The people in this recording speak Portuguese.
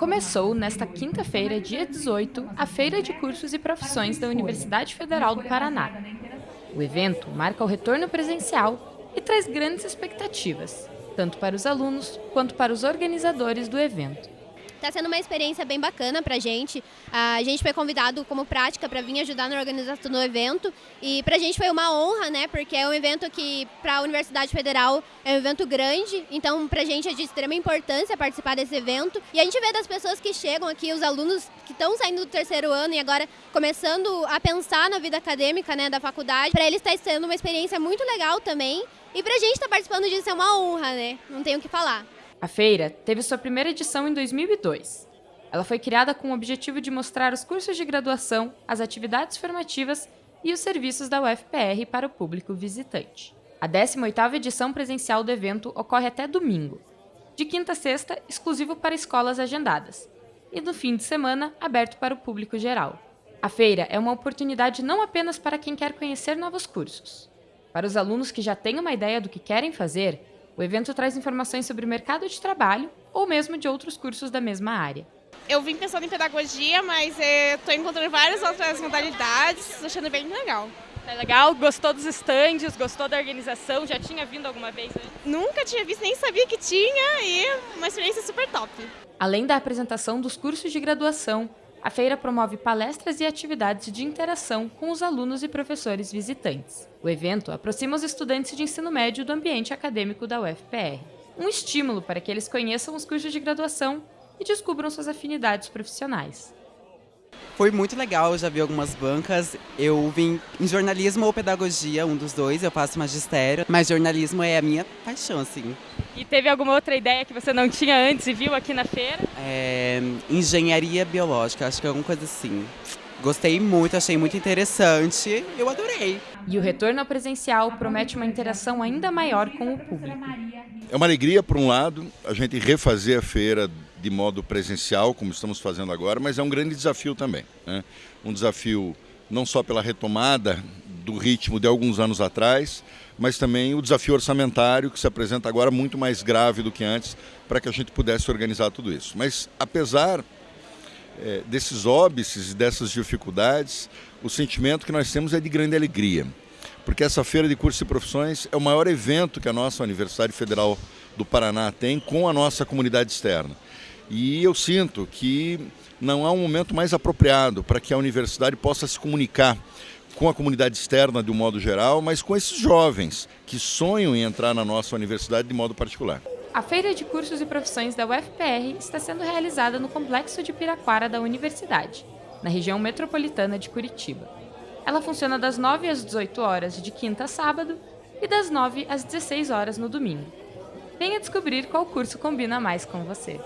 Começou nesta quinta-feira, dia 18, a Feira de Cursos e Profissões da Universidade Federal do Paraná. O evento marca o retorno presencial e traz grandes expectativas, tanto para os alunos quanto para os organizadores do evento. Está sendo uma experiência bem bacana para a gente. A gente foi convidado como prática para vir ajudar na organização do evento e para a gente foi uma honra, né? Porque é um evento que para a Universidade Federal é um evento grande, então para a gente é de extrema importância participar desse evento. E a gente vê das pessoas que chegam aqui, os alunos que estão saindo do terceiro ano e agora começando a pensar na vida acadêmica, né, da faculdade. Para eles está sendo uma experiência muito legal também. E para a gente estar tá participando disso é uma honra, né? Não tenho o que falar. A feira teve sua primeira edição em 2002. Ela foi criada com o objetivo de mostrar os cursos de graduação, as atividades formativas e os serviços da UFPR para o público visitante. A 18ª edição presencial do evento ocorre até domingo, de quinta a sexta, exclusivo para escolas agendadas, e no fim de semana, aberto para o público geral. A feira é uma oportunidade não apenas para quem quer conhecer novos cursos. Para os alunos que já têm uma ideia do que querem fazer, o evento traz informações sobre o mercado de trabalho ou mesmo de outros cursos da mesma área. Eu vim pensando em pedagogia, mas estou encontrando várias outras modalidades, achando bem legal. É legal? Gostou dos estandes? Gostou da organização? Já tinha vindo alguma vez? Né? Nunca tinha visto, nem sabia que tinha e uma experiência super top. Além da apresentação dos cursos de graduação, a feira promove palestras e atividades de interação com os alunos e professores visitantes. O evento aproxima os estudantes de ensino médio do ambiente acadêmico da UFPR. Um estímulo para que eles conheçam os cursos de graduação e descubram suas afinidades profissionais. Foi muito legal, eu já vi algumas bancas. Eu vim em jornalismo ou pedagogia, um dos dois, eu faço magistério, mas jornalismo é a minha paixão, assim. E teve alguma outra ideia que você não tinha antes e viu aqui na feira? É, engenharia biológica, acho que é alguma coisa assim. Gostei muito, achei muito interessante, eu adorei. E o retorno ao presencial promete uma interação ainda maior com o público. É uma alegria, por um lado, a gente refazer a feira de modo presencial, como estamos fazendo agora, mas é um grande desafio também. Né? Um desafio não só pela retomada do ritmo de alguns anos atrás, mas também o desafio orçamentário que se apresenta agora muito mais grave do que antes para que a gente pudesse organizar tudo isso. Mas apesar é, desses óbices e dessas dificuldades, o sentimento que nós temos é de grande alegria, porque essa feira de cursos e profissões é o maior evento que a nossa Universidade Federal do Paraná tem com a nossa comunidade externa. E eu sinto que não há um momento mais apropriado para que a universidade possa se comunicar com a comunidade externa de um modo geral, mas com esses jovens que sonham em entrar na nossa universidade de modo particular. A Feira de Cursos e Profissões da UFPR está sendo realizada no Complexo de Piraquara da Universidade, na região metropolitana de Curitiba. Ela funciona das 9 às 18 horas de quinta a sábado e das 9 às 16 horas no domingo. Venha descobrir qual curso combina mais com você.